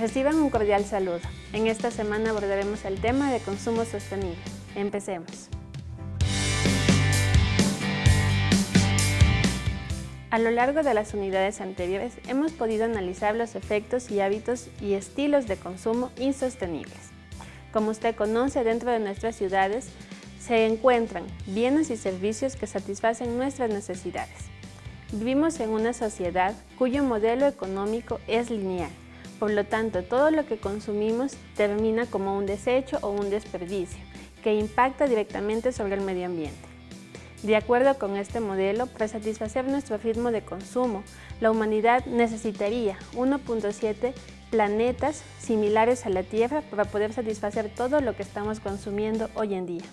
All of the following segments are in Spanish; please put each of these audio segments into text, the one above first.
Reciban un cordial saludo. En esta semana abordaremos el tema de consumo sostenible. Empecemos. A lo largo de las unidades anteriores hemos podido analizar los efectos y hábitos y estilos de consumo insostenibles. Como usted conoce, dentro de nuestras ciudades se encuentran bienes y servicios que satisfacen nuestras necesidades. Vivimos en una sociedad cuyo modelo económico es lineal, por lo tanto todo lo que consumimos termina como un desecho o un desperdicio, que impacta directamente sobre el medio ambiente. De acuerdo con este modelo, para satisfacer nuestro ritmo de consumo, la humanidad necesitaría 1.7 planetas similares a la Tierra para poder satisfacer todo lo que estamos consumiendo hoy en día.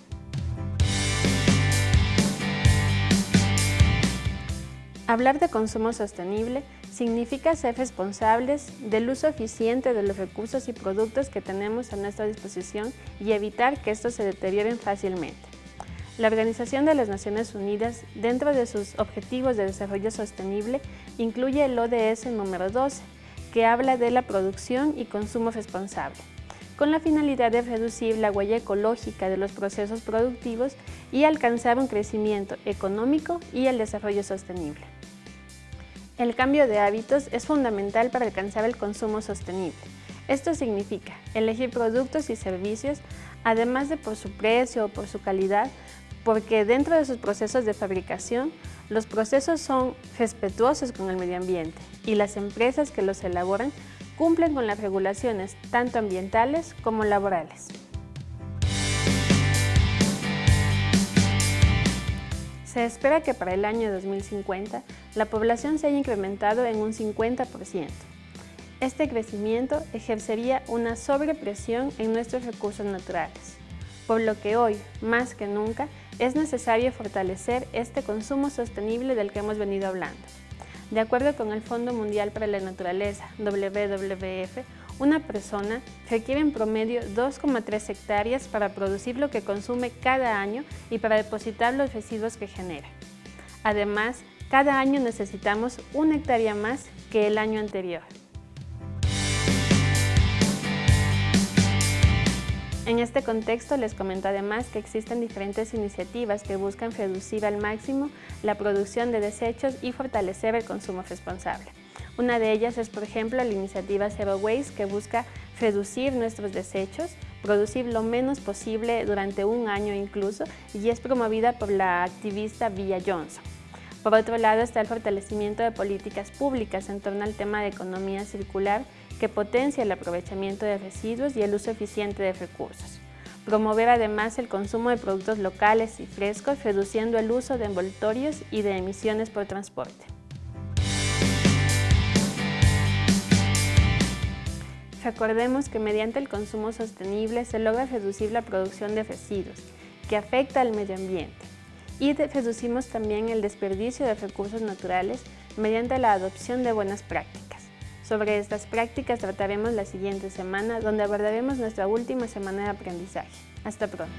Hablar de consumo sostenible significa ser responsables del uso eficiente de los recursos y productos que tenemos a nuestra disposición y evitar que estos se deterioren fácilmente. La Organización de las Naciones Unidas, dentro de sus Objetivos de Desarrollo Sostenible, incluye el ODS número 12, que habla de la producción y consumo responsable, con la finalidad de reducir la huella ecológica de los procesos productivos y alcanzar un crecimiento económico y el desarrollo sostenible. El cambio de hábitos es fundamental para alcanzar el consumo sostenible. Esto significa elegir productos y servicios, además de por su precio o por su calidad, porque dentro de sus procesos de fabricación, los procesos son respetuosos con el medio ambiente y las empresas que los elaboran cumplen con las regulaciones tanto ambientales como laborales. Se espera que para el año 2050 la población se haya incrementado en un 50%. Este crecimiento ejercería una sobrepresión en nuestros recursos naturales, por lo que hoy, más que nunca, es necesario fortalecer este consumo sostenible del que hemos venido hablando. De acuerdo con el Fondo Mundial para la Naturaleza, WWF, una persona requiere en promedio 2,3 hectáreas para producir lo que consume cada año y para depositar los residuos que genera. Además, cada año necesitamos una hectárea más que el año anterior. En este contexto les comento además que existen diferentes iniciativas que buscan reducir al máximo la producción de desechos y fortalecer el consumo responsable. Una de ellas es, por ejemplo, la iniciativa Zero Waste que busca reducir nuestros desechos, producir lo menos posible durante un año incluso y es promovida por la activista Villa Johnson. Por otro lado está el fortalecimiento de políticas públicas en torno al tema de economía circular que potencia el aprovechamiento de residuos y el uso eficiente de recursos. Promover además el consumo de productos locales y frescos, reduciendo el uso de envoltorios y de emisiones por transporte. Recordemos que mediante el consumo sostenible se logra reducir la producción de residuos, que afecta al medio ambiente, y reducimos también el desperdicio de recursos naturales mediante la adopción de buenas prácticas. Sobre estas prácticas trataremos la siguiente semana, donde abordaremos nuestra última semana de aprendizaje. Hasta pronto.